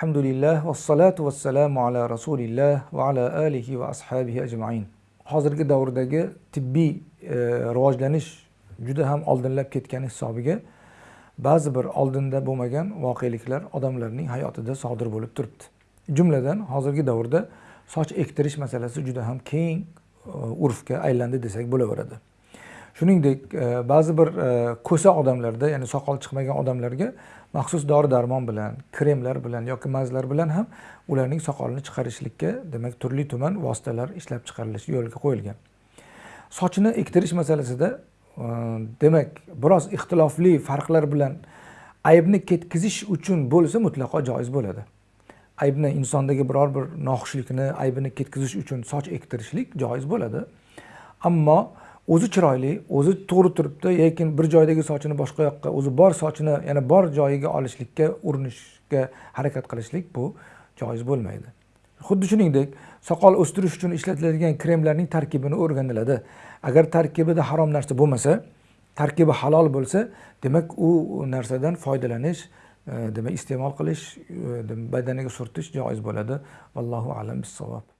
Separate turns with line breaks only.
alhamdulillah vassalatu vassalamu ala rasulilloh va ala alihi va ashabihi ajmain. Hozirgi davrdagi tibbiy e, rivojlanish juda ham oldinlab ketgani hisobiga ba'zi bir oldinda bo'lmagan voqeliklar odamlarning hayotida sodir bo'lib turibdi. Jumladan hozirgi davrda soch ektirish masalasi juda ham keng e, urfga aylandi desak bo'laveradi. Shuningdek e, ba'zi bir e, ko'sa odamlarda ya'ni soqol chiqmagan odamlarga maxsus dori darmon bilan kremlar bilan yoki mazlar bilan ham ularning soqolini chiqarishlikka demak turli tuman vositalar ishlab chiqarilishi yo'lga qo'yilgan. Sochini ektirish masalasida e, demak biroz ixtilofli farqlar bilan aybni ketkizish uchun bo'lsa mutlaqo joiz bo'ladi. Aybni insondagi biror bir noxushlikni aybini ketkizish uchun soch ektirishlik joiz bo'ladi. Ammo o'zi chiroyli o'zi to'g'ri turibdi lekin bir joydagi sochini boshqa yoqqa o'zi bor sochini yana bor joyiga olishlikka urinishga harakat qilishlik bu joiz bo'lmaydi. Xuddi shuningdek soqol o'stirish uchun ishlatiladigan kremlarning tarkibini o'rganiladi. Agar tarkibida harom narsa bo'lmasa tarkibi halol bo'lsa demak u narsadan foydalanish e, demak iste'mol qilish e, badaniga surtish joiz bo'ladi. Vallohu alam bissavob.